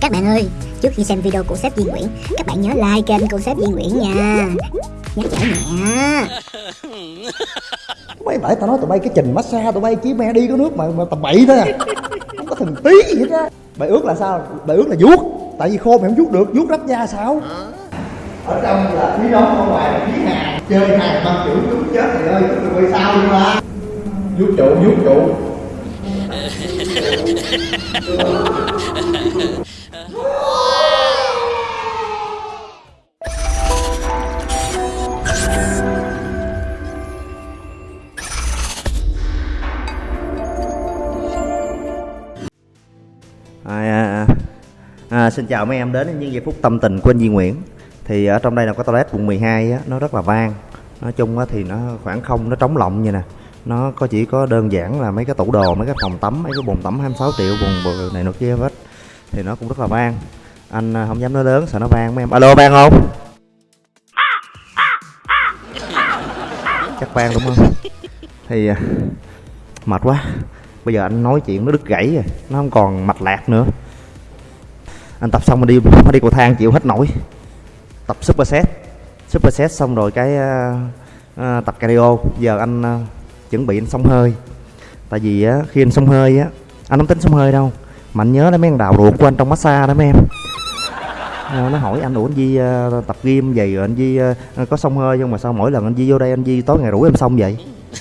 Các bạn ơi, trước khi xem video của sếp Duy Nguyễn, các bạn nhớ like kênh của sếp Duy Nguyễn nha. Nhắc nhở nhẹ. Mấy bởi tao nói tụi bay cái trình massage tụi bay chỉ mẹ đi có nước mà mà tầm bậy thôi à Không có thần tí gì hết á Bài ước là sao? Bài ước là vuốt Tại vì khô mày không vuốt được, vuốt rách da sao? Ở trong là khí nóng, ở ngoài là khí hàn Chơi hàng băng chữ chúng chết rồi ơi, tụi bay sao luôn á Vuốt trụ, vuốt trụ xin chào mấy em đến những giây phút tâm tình của anh Duy Nguyễn. Thì ở trong đây là có toilet quận 12 á, nó rất là vang. Nói chung á, thì nó khoảng không, nó trống lộng như nè. Nó có chỉ có đơn giản là mấy cái tủ đồ, mấy cái phòng tắm, mấy cái bồn tắm 26 triệu, bồn này nọ kia hết. Thì nó cũng rất là vang. Anh à, không dám nói lớn, sợ nó vang mấy em. Alo vang không? Chắc vang đúng không? Thì à, mệt quá. Bây giờ anh nói chuyện nó đứt gãy rồi nó không còn mạch lạc nữa anh tập xong anh đi phải đi cầu thang chịu hết nổi. Tập superset superset xong rồi cái uh, tập cardio. Giờ anh uh, chuẩn bị anh xông hơi. Tại vì á khi anh xông hơi á anh không tính xông hơi đâu mà anh nhớ đến mấy con đào ruột của anh trong massage đó mấy em. À, nó hỏi anh ủa anh Di uh, tập gym vậy rồi anh Di uh, có xông hơi không mà sao mỗi lần anh Di vô đây anh Di tối ngày rủ em xông vậy?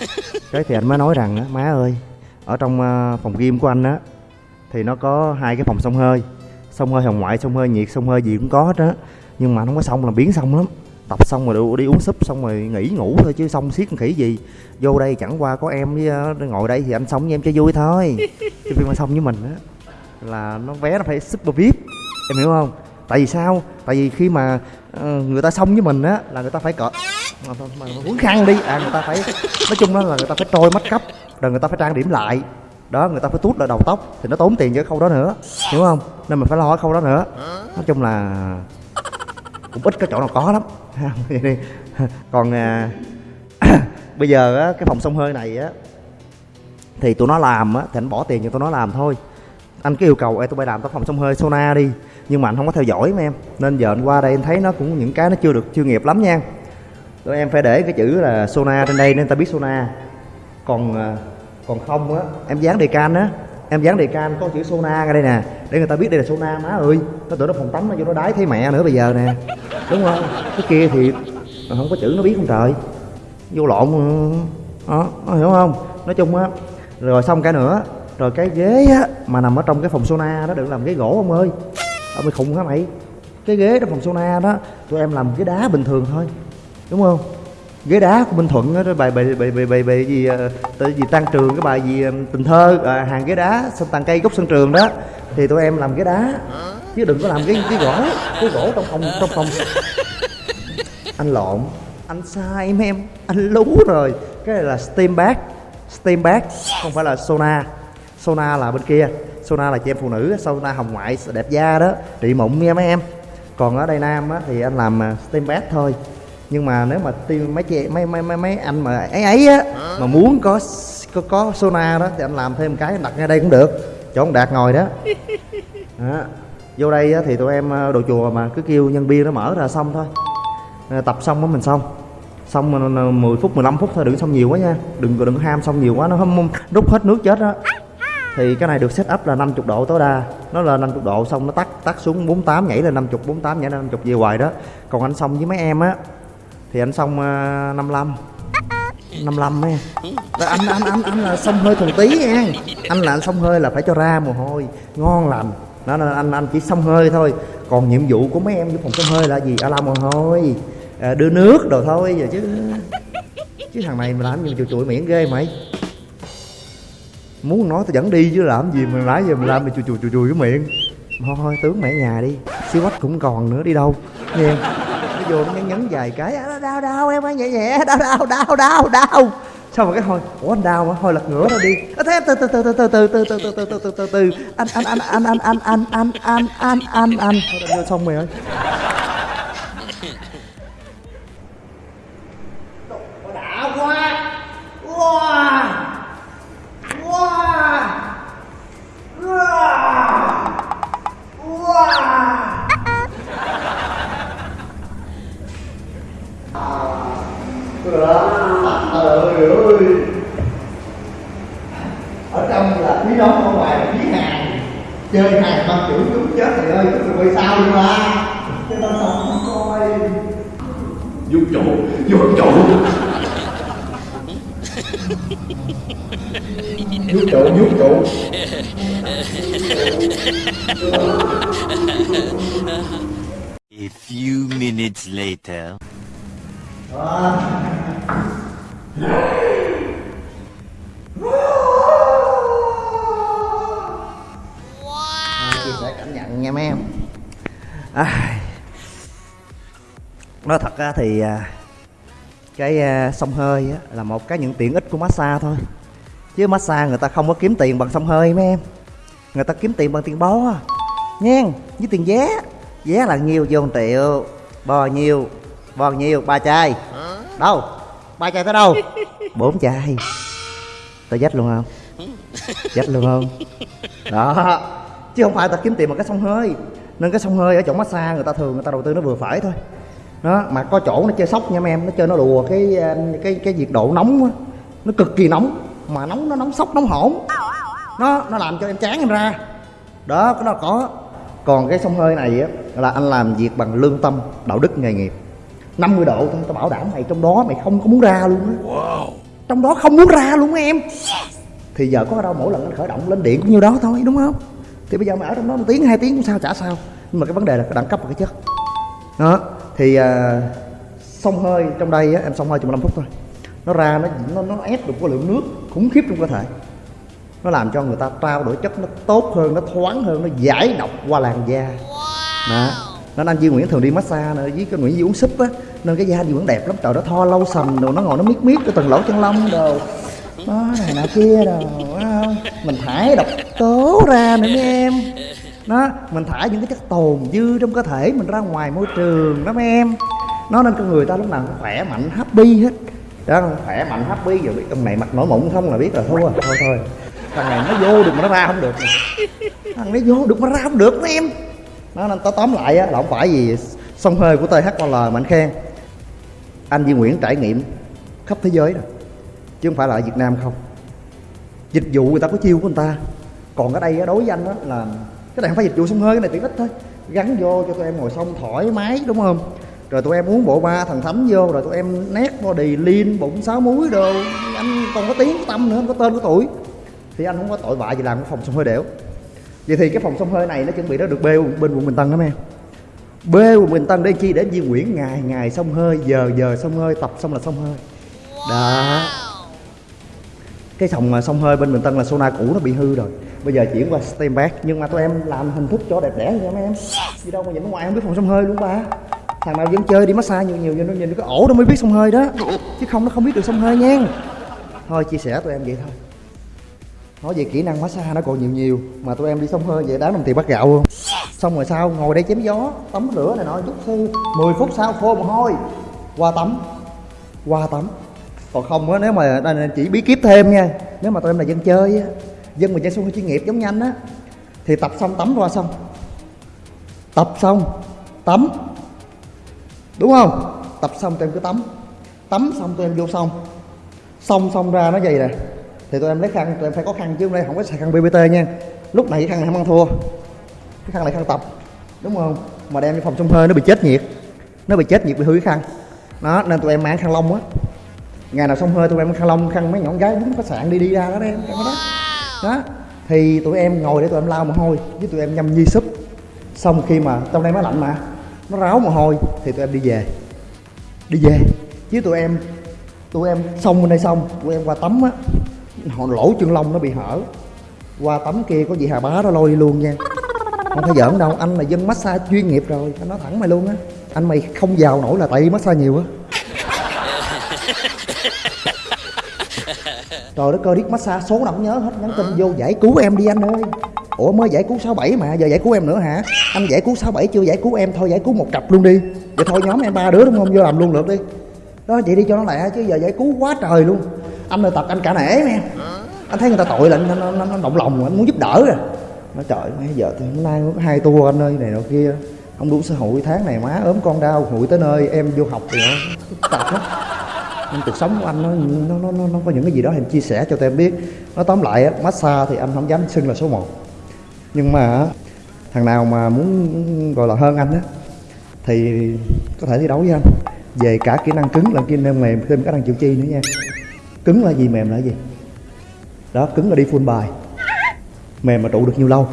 Cái thì anh mới nói rằng á má ơi ở trong uh, phòng gym của anh á thì nó có hai cái phòng xông hơi xông hơi hồng ngoại xông hơi nhiệt xông hơi gì cũng có hết á. Nhưng mà nó không có xong là biến xong lắm. Tập xong rồi đi, uống súp xong rồi nghỉ ngủ thôi chứ xong xiết con khỉ gì. Vô đây chẳng qua có em với uh, ngồi đây thì anh xong với em cho vui thôi. Chứ phim mà xong với mình á là nó vé nó phải super vip em hiểu không? Tại vì sao? Tại vì khi mà uh, người ta xong với mình á là người ta phải cỡ mà, mà, mà uống khăn đi. À người ta phải nói chung đó là người ta phải trôi mắt cấp rồi người ta phải trang điểm lại đó người ta phải tút lại đầu tóc thì nó tốn tiền cho khâu đó nữa hiểu không? Nên mình phải lo cái khâu đó nữa. Nói chung là cũng ít cái chỗ nào có lắm. Còn à, bây giờ á, cái phòng sông hơi này á thì tụi nó làm á thì anh bỏ tiền cho tụi nó làm thôi. Anh cứ yêu cầu Ê, tụi bay làm tao phòng sông hơi sauna đi. Nhưng mà anh không có theo dõi mà em. Nên giờ anh qua đây anh thấy nó cũng những cái nó chưa được chuyên nghiệp lắm nha. Tụi em phải để cái chữ là sauna trên đây nên ta biết sauna còn à, còn không á em dán đề can á. Em dán đề can có chữ sauna ra đây nè. Để người ta biết đây là sauna má ơi. Nó tưởng nó phòng tắm nó vô nó đái thấy mẹ nữa bây giờ nè. Đúng không? Cái kia thì không có chữ nó biết không trời. Vô lộn đó, nó hiểu không? Nói chung á rồi xong cái nữa. Rồi cái ghế á mà nằm ở trong cái phòng sauna đó đừng làm ghế gỗ ông ơi. Ông mày khùng hả mày? Cái ghế trong phòng sauna đó tụi em làm ghế đá bình thường thôi. Đúng không? Ghế đá của Minh Thuận đó, bài bài bài bài bài, bài gì ờ, tới gì tăng trường cái bài gì tình thơ à, hàng ghế đá sân tàn cây gốc sân trường đó. Thì tụi em làm ghế đá chứ đừng có làm cái cái gỗ cái gỗ trong phòng trong phòng. Anh lộn anh sai em em anh lú rồi. Cái này là steam bag steam bag không phải là sauna sauna là bên kia sauna là chị em phụ nữ sauna hồng ngoại đẹp da đó trị mụn nha mấy em. Còn ở đây nam á, thì anh làm ờ, steam bag thôi nhưng mà nếu mà tiêm mấy chị mấy mấy mấy mấy anh mà ấy ấy á mà muốn có có có sauna đó thì anh làm thêm cái đặt ngay đây cũng được. Chỗ ông đạt ngồi đó. Đó. vô đây á, thì tụi em đồ chùa mà cứ kêu nhân viên nó mở ra xong thôi. Tập xong mới mình xong. Xong 10 phút 15 phút thôi đừng xong nhiều quá nha. Đừng đừng ham xong nhiều quá nó không rút hết nước chết á. Thì cái này được set up là 50 độ tối đa. Nó là 50 độ xong nó tắt tắt xuống 48 nhảy lên 50 48 nhảy lên 50 về hoài đó. Còn anh xong với mấy em á thì anh xong uh, 55 55 ấy. Anh anh anh anh là xong hơi thuần tí nha. Anh là anh xong hơi là phải cho ra mồ hôi. Ngon lành. Đó nên anh anh chỉ xong hơi thôi. Còn nhiệm vụ của mấy em với phòng xong hơi là gì? À làm mồ hôi à, đưa nước đồ thôi giờ chứ. Chứ thằng này mà làm gì chùi chùi miệng ghê mày. Muốn nói tao dẫn đi chứ làm gì mà nãy giờ mình làm mày chùi chùi chùi chùi cái miệng. Thôi tướng mẹ nhà đi. Xíu quách cũng còn nữa đi đâu. Nghe nó vô nó nhấn nhấn vài cái à, đau đau em ơi nhẹ nhẹ đau đau đau đau đau xong rồi cái thôi ủa anh đau mà thôi lật ngửa ra đi thế từ từ từ từ từ từ từ từ từ từ từ từ từ từ anh anh anh anh anh anh anh anh anh anh anh anh anh vô xong mày ơi chơi hai ba chữ chúng chết thầy ơi rồi quay sao luôn à cái tao xong không coi. Vuốt trụ vuốt trụ vuốt trụ vuốt trụ A few minutes later. chia nha mấy em. À, nói thật ra thì à, cái à, xông hơi á, là một cái những tiện ích của massage thôi. Chứ massage người ta không có kiếm tiền bằng xông hơi mấy em. Người ta kiếm tiền bằng tiền bó à. nha với tiền vé. Vé là nhiêu vô triệu. Bò nhiêu bò nhiêu ba chai. Đâu? Ba chai tới đâu? Bốn chai. Tao dách luôn không? Dách luôn không? Đó chứ không phải ta kiếm tiền bằng cái xông hơi. Nên cái xông hơi ở chỗ massage người ta thường người ta đầu tư nó vừa phải thôi. Đó mà có chỗ nó chơi sóc nha em nó chơi nó đùa cái cái cái nhiệt độ nóng á. Nó cực kỳ nóng mà nóng nó nóng sốc nóng hổn. Nó nó làm cho em chán em ra. Đó cái nó có. Còn cái xông hơi này á là anh làm việc bằng lương tâm đạo đức nghề nghiệp. 50 độ thôi tao bảo đảm mày trong đó mày không có muốn ra luôn á. Trong đó không muốn ra luôn em. Thì giờ có đâu mỗi lần anh khởi động lên điện cũng như đó thôi đúng không thì bây giờ mày ở trong đó một tiếng hai tiếng cũng sao chả sao. Nhưng mà cái vấn đề là cái đẳng cấp và cái chất. Đó thì à, xông hơi trong đây á, em xông hơi chừng 15 phút thôi. Nó ra nó nó nó ép được cái lượng nước khủng khiếp trong cơ thể. Nó làm cho người ta trao đổi chất nó tốt hơn nó thoáng hơn nó giải độc qua làn da. Đó. Nên anh Duy Nguyễn thường đi massage nữa với cái Nguyễn Duy uống súp á nên cái da Duy Nguyễn đẹp lắm. Trời nó tho lâu sầm rồi nó ngồi nó miết miết cái từng lỗ chân lông đồ đó này nọ kia rồi không? Mình thải độc tố ra nữa mấy em. Nó mình thải những cái chất tồn dư trong cơ thể mình ra ngoài môi trường đó mấy em. Nó nên con người ta lúc nào cũng khỏe mạnh happy hết. Đó khỏe mạnh happy giờ biết ông này mặt nổi mụn không là biết là thua thôi thôi. Thằng này nó vô được mà nó ra không được. Thằng nó vô được mà ra không được đó em. Nó nên tóm tóm lại á, là không phải gì sông hơi của THOL mà anh khen. Anh Duy Nguyễn trải nghiệm khắp thế giới rồi chứ không phải là ở Việt Nam không. Dịch vụ người ta có chiêu của người ta. Còn ở đây đối với anh đó là cái này không phải dịch vụ sông hơi, cái này tiện ích thôi. Gắn vô cho tụi em ngồi xong thoải mái, đúng không? Rồi tụi em uống bộ ba thần thánh vô, rồi tụi em nét body lean, bụng sáu múi đồ. Anh còn có tiếng có tâm nữa, không có tên có tuổi. Thì anh không có tội vạ gì làm cái phòng sông hơi đẻo. Vậy thì cái phòng sông hơi này nó chuẩn bị nó được bê bên quận bình tân đó em bê quận bình tân để chi? Để di Nguyễn ngày ngày sông hơi, giờ giờ sông hơi, tập xong là sông hơi. Đó cái phòng mà sông hơi bên Bình Tân là sauna cũ nó bị hư rồi. Bây giờ chuyển qua steam bath nhưng mà tụi em làm hình thức cho đẹp đẽ nha mấy em. Đi đâu mà nhìn ngoài không biết phòng sông hơi luôn ba. Thằng nào vẫn chơi đi massage nhiều nhiều cho nó nhìn cái ổ nó mới biết sông hơi đó. Chứ không, nó không biết được sông hơi nha. Thôi, chia sẻ tụi em vậy thôi. Nói về kỹ năng massage nó còn nhiều nhiều, mà tụi em đi sông hơi vậy đáng đồng tiền bắt gạo luôn. Xong rồi sao ngồi đây chém gió, tắm rửa này nọ chút xíu 10 phút sau khô mồ hôi, qua tắm qua tắm còn không á, nếu mà đây chỉ bí kíp thêm nha, nếu mà tụi em là dân chơi á, dân mà chơi sông chuyên nghiệp giống như anh á, thì tập xong tắm qua xong. Tập xong, tắm. Đúng không? Tập xong tụi em cứ tắm. Tắm xong tụi em vô xong. Xong xong ra nó vậy nè. Thì tụi em lấy khăn, tụi em phải có khăn chứ hôm nay không có xài khăn bbt nha. Lúc này cái khăn này không ăn thua. Cái khăn này khăn tập. Đúng không? Mà đem đi phòng xông hơi, nó bị chết nhiệt. Nó bị chết nhiệt bị hư cái khăn. Đó, nên tụi em mang khăn lông á ngày nào xong hơi tụi em khăn lông khăn mấy nhỏ gái đúng khách sạn đi đi ra đó em cái đó. Đó, thì tụi em ngồi để tụi em lau mồ hôi với tụi em nhâm nhi súp. Xong khi mà, trong đây nó lạnh mà, nó ráo mồ hôi thì tụi em đi về. Đi về chứ tụi em tụi em xong bên đây xong, tụi em qua tắm á. Họ lỗ chân lông nó bị hở. Qua tắm kia có gì hà bá đó lôi đi luôn nha. Không phải giỡn đâu, anh là dân massage chuyên nghiệp rồi, anh nói thẳng mày luôn á. Anh mày không giàu nổi là tại massage nhiều á. trời đất ơi điếc massage số nào cũng nhớ hết. Nhắn tin vô giải cứu em đi anh ơi. Ủa mới giải cứu 67 mà giờ giải cứu em nữa hả? Anh giải cứu 67 chưa giải cứu em? Thôi giải cứu một cặp luôn đi. Vậy thôi nhóm em ba đứa đúng không? Vô làm luôn được đi. Đó vậy đi cho nó lẹ chứ giờ giải cứu quá trời luôn. Anh ơi tập anh cả nể em. Anh thấy người ta tội là anh, nó, nó, anh động lòng anh muốn giúp đỡ à. rồi nó trời mấy giờ thì hôm nay có hai tour anh ơi này nọ kia. Không đủ xã hội tháng này má ốm con đau hụi tới nơi em vô học thì nó lắm nhưng cuộc sống của anh nó nó nó nó, nó có những cái gì đó em chia sẻ cho tụi em biết. Nó tóm lại massage thì anh không dám xưng là số 1 nhưng mà thằng nào mà muốn gọi là hơn anh á thì có thể thi đấu với anh. Về cả kỹ năng cứng lẫn kỹ năng mềm thêm cả năng chịu chi nữa nha. Cứng là gì mềm là gì? Đó cứng là đi full bài. Mềm mà trụ được nhiều lâu.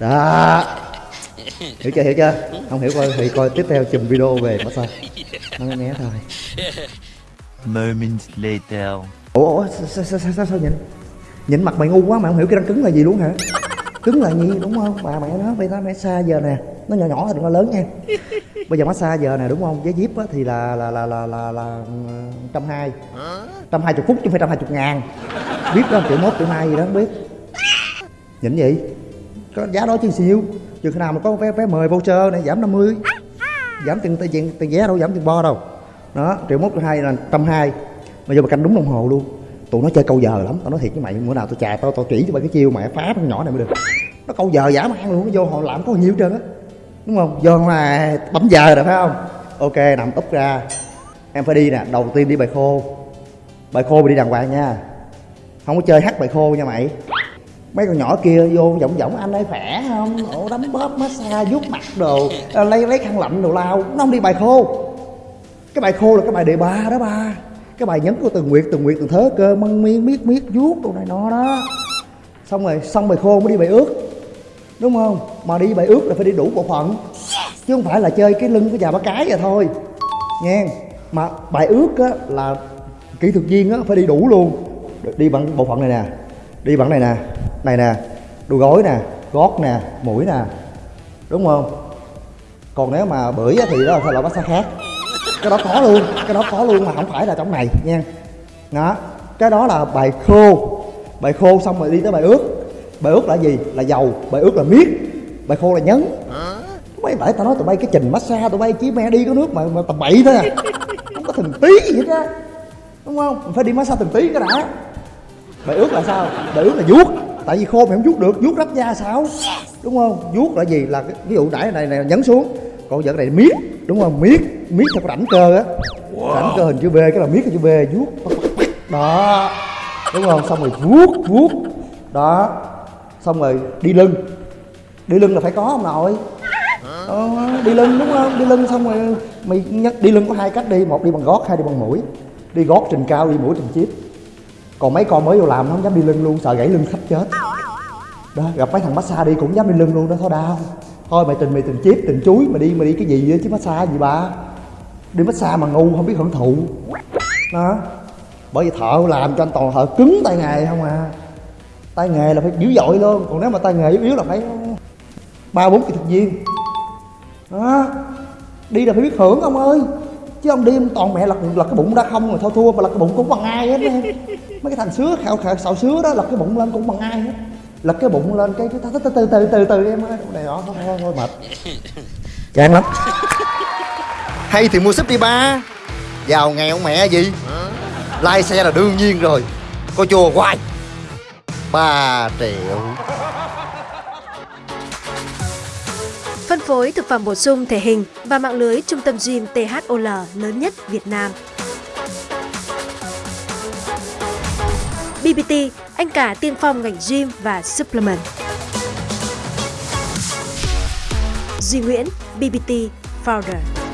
Đó. Hiểu chưa hiểu chưa? Không hiểu coi thì coi tiếp theo chùm video về massage. Nó nghe thôi. Moments later. ủa, ủa sao, sao, sao, sao, sao nhìn? Nhìn mặt mày ngu quá mà không hiểu cái răng cứng là gì luôn hả? Cứng là gì đúng không? Bà mẹ nó bây giờ massage giờ nè. Nó nhỏ nhỏ thì đừng có lớn nha. Bây giờ massage giờ nè đúng không? Với Jeep á, thì là là là là là là ừ, trăm hai. Trăm hai chục phút chứ không phải trăm hai chục ngàn. Biết đó triệu mốt triệu hai gì đó không biết. Nhìn gì có giá đó chứ siêu chừng khi nào mà có vé vé mời voucher này giảm 50 giảm tiền tiền tiền vé đâu giảm tiền bo đâu đó, triệu mốt triệu hai là trăm hai. Mà giờ mà canh đúng đồng hồ luôn. Tụi nó chơi câu giờ lắm. Tao nói thiệt với mày, bữa nào tao chà tao tao chỉ cho mày cái chiêu mày phá con nhỏ này mới được. Nó câu giờ giả man luôn, nó vô họ làm có nhiều trơn á. Đúng không? Vô mà bấm giờ rồi, phải không? Ok, nằm úp ra. Em phải đi nè, đầu tiên đi bài khô. Bài khô mày đi đàng hoàng nha. Không có chơi hát bài khô nha mày. Mấy con nhỏ kia vô giọng giọng, anh ấy khỏe không? Ổ đấm bóp, massage, vuốt mặt đồ, lấy lấy khăn lạnh đồ lao. Nó không đi bài khô cái bài khô là cái bài đề ba đó ba. Cái bài nhấn của từng nguyệt từng nguyệt từng thớ cơ mân miên miết miết vuốt đồ này nọ đó. Xong rồi xong bài khô mới đi bài ướt đúng không? Mà đi bài ướt là phải đi đủ bộ phận. Chứ không phải là chơi cái lưng của già ba cái vậy thôi. Nha mà bài ướt á là kỹ thuật viên á phải đi đủ luôn. Đi bằng bộ phận này nè. Đi bằng này nè. Này nè. Đùi gối nè. Gót nè. Mũi nè. Đúng không? Còn nếu mà bưởi á thì đó là loại massage khác cái đó có luôn cái đó có luôn mà không phải là trong này nha. Đó cái đó là bài khô. Bài khô xong rồi đi tới bài ướt bài ướt là gì? Là dầu bài ướt là miết. Bài khô là nhấn. Mấy phải tao nói tụi bay cái trình massage tụi bay chỉ me đi có nước mà, mà tầm bậy thôi à. Không có từng tí gì hết á. Đúng không? Mình phải đi massage từng tí cái đã. Bài ướt là sao? Bài ướt là vuốt. Tại vì khô mày không vuốt được vuốt rách da sao? Đúng không? Vuốt là gì? Là cái- ví dụ nãy này này nhấn xuống. Còn giờ cái này miết đúng không miết miết theo cái rãnh cơ á. Rãnh cơ hình chữ V cái là miết cái chữ V vuốt đó. Đúng không xong rồi vuốt vuốt. Đó. Xong rồi đi lưng. Đi lưng là phải có không nội. Ờ, đi lưng đúng không? Đi lưng xong rồi mày nhắc đi lưng có hai cách đi. Một đi bằng gót hai đi bằng mũi. Đi gót trình cao đi mũi trình chip. Còn mấy con mới vô làm nó không dám đi lưng luôn sợ gãy lưng khách chết. Đó gặp mấy thằng massage đi cũng dám đi lưng luôn đó thôi đau thôi mày tình mày tình chip tình chuối, mày đi mày đi cái gì vậy? Chứ massage gì ba đi massage mà ngu, không biết hưởng thụ. Đó bởi vì thợ làm cho anh toàn thợ cứng tay nghề không à. Tay nghề là phải dữ dội luôn. Còn nếu mà tay nghề yếu yếu là phải ba bốn kỹ thuật viên. Đó đi là phải biết hưởng ông ơi. Chứ ông đi ông toàn mẹ lật lật cái bụng ra không rồi thôi thua, mà lật cái bụng cũng bằng ai hết mấy cái thằng sứa khảo khảo xạo sứa đó, lật cái bụng lên cũng bằng ai hết lật cái bụng lên cái cái từ từ từ từ từ từ em ơi. Này đó thôi thôi, thôi mệt. Chán lắm. Hay thì mua súp đi ba. Giàu nghèo mẹ gì? Lai xe là đương nhiên rồi. Có chùa hoài. Ba triệu. Phân phối thực phẩm bổ sung thể hình và mạng lưới trung tâm gym THOL lớn nhất Việt Nam. GPT, anh cả tiên phong ngành gym và supplement. Duy Nguyễn, BBT Founder.